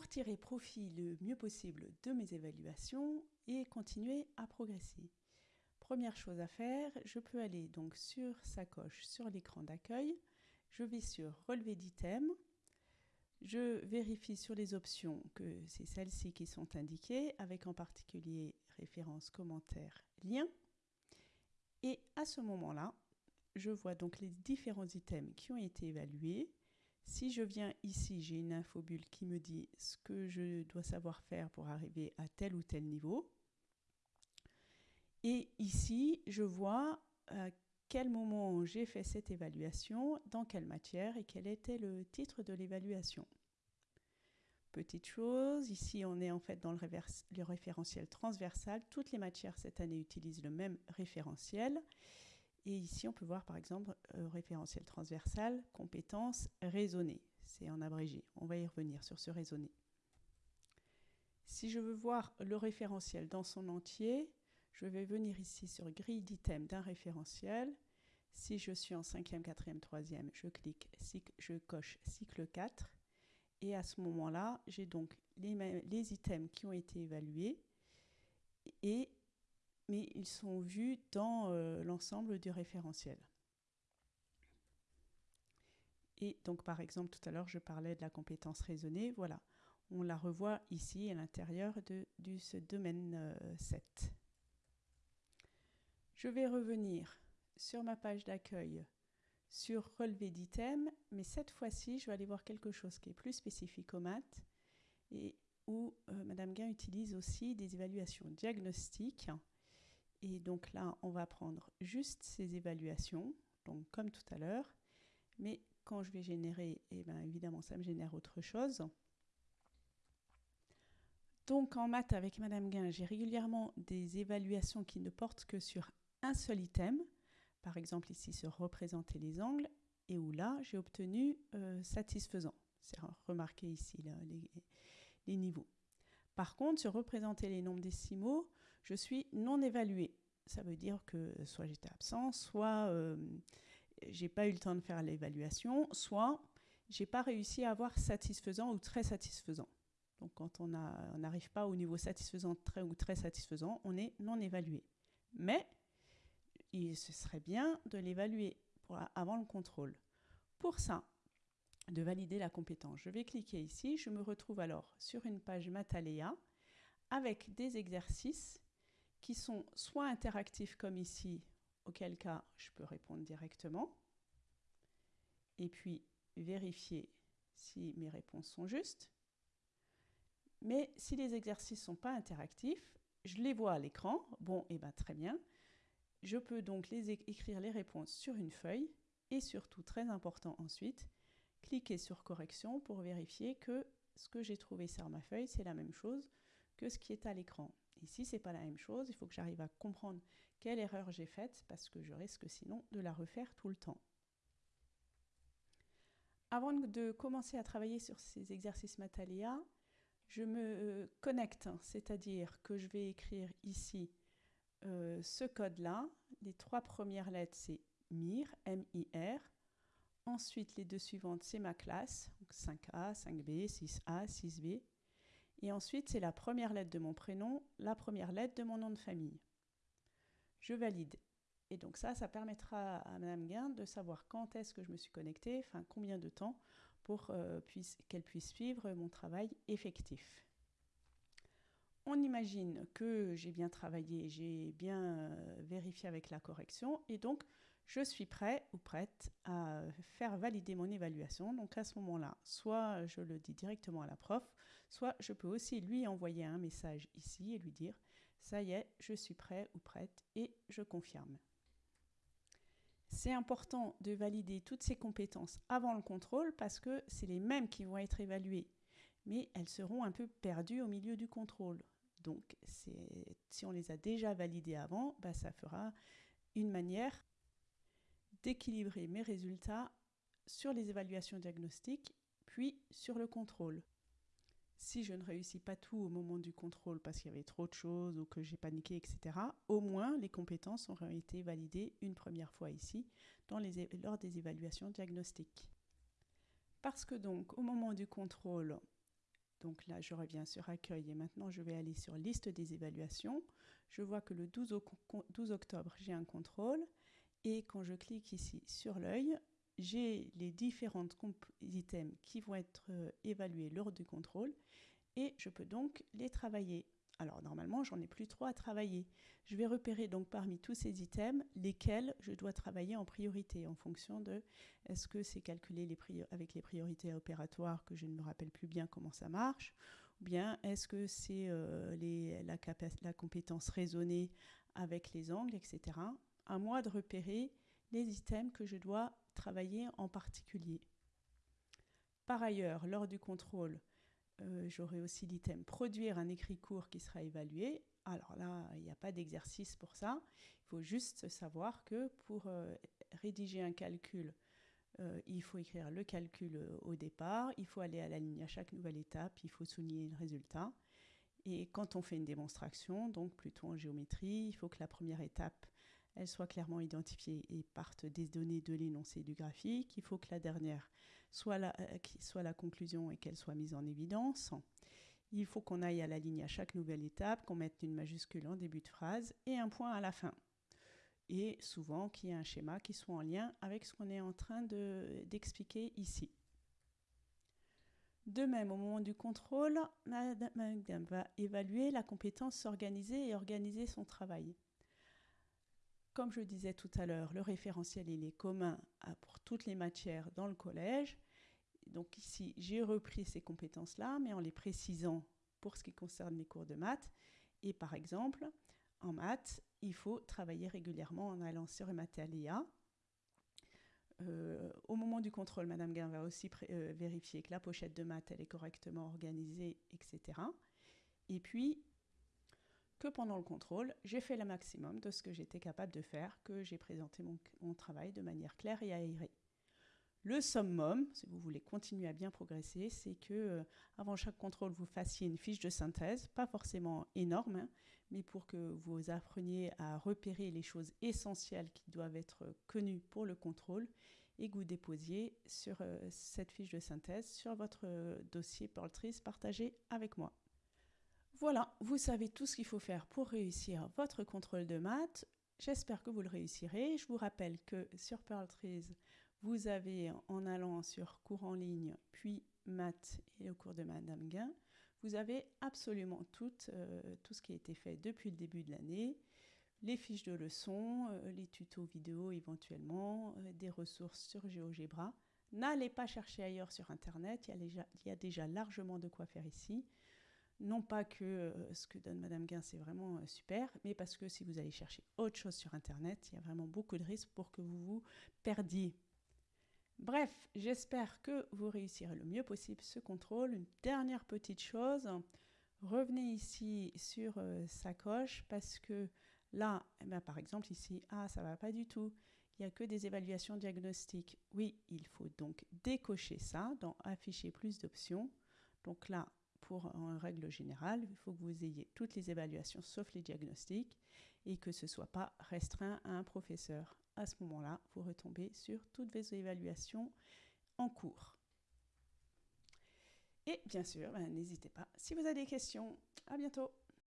pour tirer profit le mieux possible de mes évaluations et continuer à progresser. Première chose à faire, je peux aller donc sur sacoche sur l'écran d'accueil, je vais sur relevé d'items, je vérifie sur les options que c'est celles-ci qui sont indiquées, avec en particulier référence, commentaire, lien. Et à ce moment-là, je vois donc les différents items qui ont été évalués. Si je viens ici, j'ai une infobulle qui me dit ce que je dois savoir faire pour arriver à tel ou tel niveau. Et ici, je vois à quel moment j'ai fait cette évaluation, dans quelle matière et quel était le titre de l'évaluation. Petite chose, ici on est en fait dans le, le, référentiel transversal. Toutes les matières cette année utilisent le même référentiel. Et ici on peut voir par exemple euh, référentiel transversal, compétences raisonnées. C'est en abrégé. On va y revenir sur ce raisonné. Si je veux voir le référentiel dans son entier, je vais venir ici sur grille d'items d'un référentiel. Si je suis en 5e, 4e, 3e, je clique, je coche cycle 4. Et à ce moment-là, j'ai donc les, les, items qui ont été évalués, et, mais ils sont vus dans euh, l'ensemble du référentiel. Et donc, par exemple, tout à l'heure, je parlais de la compétence raisonnée. Voilà, on la revoit ici à l'intérieur de, ce domaine euh, 7. Je vais revenir sur ma page d'accueil sur relevé d'items, mais cette fois-ci, je vais aller voir quelque chose qui est plus spécifique aux maths et où euh, Madame Guin utilise aussi des évaluations diagnostiques. Et donc là, on va prendre juste ces évaluations, donc comme tout à l'heure, mais quand je vais générer, eh bien, évidemment, ça me génère autre chose. Donc en maths avec Madame Guin, j'ai régulièrement des évaluations qui ne portent que sur un seul item, par exemple ici sur représenter les angles, et où là j'ai obtenu euh, satisfaisant. C'est remarqué ici les, les, niveaux. Par contre, sur représenter les nombres décimaux, je suis non évalué. Ça veut dire que soit j'étais absent, soit euh, j'ai pas eu le temps de faire l'évaluation, soit j'ai pas réussi à avoir satisfaisant ou très satisfaisant. Donc quand on n'arrive pas au niveau satisfaisant très ou très satisfaisant, on est non évalué. Mais il, ce serait bien de l'évaluer avant le contrôle. Pour ça, de valider la compétence, je vais cliquer ici. Je me retrouve alors sur une page Matalea avec des exercices qui sont soit interactifs comme ici, auquel cas je peux répondre directement, et puis vérifier si mes réponses sont justes. Mais si les exercices ne sont pas interactifs, je les vois à l'écran. Bon, et eh ben très bien. Je peux donc écrire les réponses sur une feuille et surtout, très important ensuite, cliquer sur correction pour vérifier que ce que j'ai trouvé sur ma feuille, c'est la même chose que ce qui est à l'écran. Ici, ce n'est pas la même chose, il faut que j'arrive à comprendre quelle erreur j'ai faite parce que je risque sinon de la refaire tout le temps. Avant de commencer à travailler sur ces exercices Matalia, je me euh, connecte, c'est-à-dire que je vais écrire ici euh, ce code-là, les trois premières lettres, c'est MIR, M-I-R. Ensuite, les deux suivantes, c'est ma classe, 5A, 5B, 6A, 6B. Et ensuite, c'est la première lettre de mon prénom, la première lettre de mon nom de famille. Je valide. Et donc ça, ça permettra à Madame Guin de savoir quand est-ce que je me suis connectée, enfin combien de temps, pour euh, qu'elle puisse suivre mon travail effectif on imagine que j'ai bien travaillé, j'ai bien euh, vérifié avec la correction et donc je suis prêt ou prête à faire valider mon évaluation. Donc à ce moment-là, soit je le dis directement à la prof, soit je peux aussi lui envoyer un message ici et lui dire ça y est, je suis prêt ou prête et je confirme. C'est important de valider toutes ces compétences avant le contrôle parce que c'est les mêmes qui vont être évaluées mais elles seront un peu perdues au milieu du contrôle. Donc, si on les a déjà validées avant, bah, ça fera une manière d'équilibrer mes résultats sur les évaluations diagnostiques, puis sur le contrôle. Si je ne réussis pas tout au moment du contrôle parce qu'il y avait trop de choses ou que j'ai paniqué, etc., au moins les compétences auront été validées une première fois ici lors des évaluations diagnostiques. Parce que donc, au moment du contrôle, Donc là, je reviens sur accueil et maintenant je vais aller sur liste des évaluations. Je vois que le 12, 12 octobre, j'ai un contrôle. Et quand je clique ici sur l'œil, j'ai les différents items qui vont être euh, évalués lors du contrôle et je peux donc les travailler. Alors normalement, j'en ai plus trop à travailler. Je vais repérer donc parmi tous ces items lesquels je dois travailler en priorité en fonction de est-ce que c'est calculé les avec les priorités opératoires que je ne me rappelle plus bien comment ça marche ou bien est-ce que c'est euh, la, la compétence raisonnée avec les angles, etc. À moi de repérer les items que je dois travailler en particulier. Par ailleurs, lors du contrôle, euh, j'aurai aussi l'item produire un écrit court qui sera évalué. Alors là, il n'y a pas d'exercice pour ça. Il faut juste savoir que pour euh, rédiger un calcul, euh, il faut écrire le calcul au départ, il faut aller à la ligne à chaque nouvelle étape, il faut souligner le résultat. Et quand on fait une démonstration, donc plutôt en géométrie, il faut que la première étape elle soit clairement identifiée et parte des données de l'énoncé du graphique. Il faut que la dernière soit la, euh, soit la conclusion et qu'elle soit mise en évidence. Il faut qu'on aille à la ligne à chaque nouvelle étape, qu'on mette une majuscule en début de phrase et un point à la fin. Et souvent qu'il y ait un schéma qui soit en lien avec ce qu'on est en train d'expliquer ici. De même, au moment du contrôle, Madame va évaluer la compétence s'organiser et organiser son travail. Comme je disais tout à l'heure, le référentiel il est commun pour toutes les matières dans le collège. Donc ici, j'ai repris ces compétences-là, mais en les précisant pour ce qui concerne les cours de maths. Et par exemple, en maths, il faut travailler régulièrement en allant sur Matalia. Euh, au moment du contrôle, Madame Gain va aussi euh, vérifier que la pochette de maths elle est correctement organisée, etc. Et puis, que pendant le contrôle, j'ai fait le maximum de ce que j'étais capable de faire, que j'ai présenté mon, travail de manière claire et aérée. Le summum, si vous voulez continuer à bien progresser, c'est que euh, avant chaque contrôle, vous fassiez une fiche de synthèse, pas forcément énorme, hein, mais pour que vous appreniez à repérer les choses essentielles qui doivent être connues pour le contrôle et que vous déposiez sur euh, cette fiche de synthèse sur votre euh, dossier Pearl partagé avec moi. Voilà, vous savez tout ce qu'il faut faire pour réussir votre contrôle de maths. J'espère que vous le réussirez. Je vous rappelle que sur Pearl vous avez, en allant sur cours en ligne, puis maths et le cours de Madame Guin, vous avez absolument tout, euh, tout ce qui a été fait depuis le début de l'année, les fiches de leçons, euh, les tutos vidéo éventuellement, euh, des ressources sur GeoGebra. N'allez pas chercher ailleurs sur Internet, il y a déjà largement de quoi faire ici. Non pas que euh, ce que donne Madame Guin, c'est vraiment euh, super, mais parce que si vous allez chercher autre chose sur Internet, il y a vraiment beaucoup de risques pour que vous vous perdiez. Bref, j'espère que vous réussirez le mieux possible ce contrôle. Une dernière petite chose, revenez ici sur euh, sa coche parce que là, eh ben, par exemple ici, ah ça va pas du tout. Il n'y a que des évaluations diagnostiques. Oui, il faut donc décocher ça dans afficher plus d'options. Donc là, en règle générale, il faut que vous ayez toutes les évaluations sauf les diagnostics et que ce ne soit pas restreint à un professeur. À ce moment-là, vous retombez sur toutes vos évaluations en cours. Et bien sûr, ben, n'hésitez pas, si vous avez des questions, à bientôt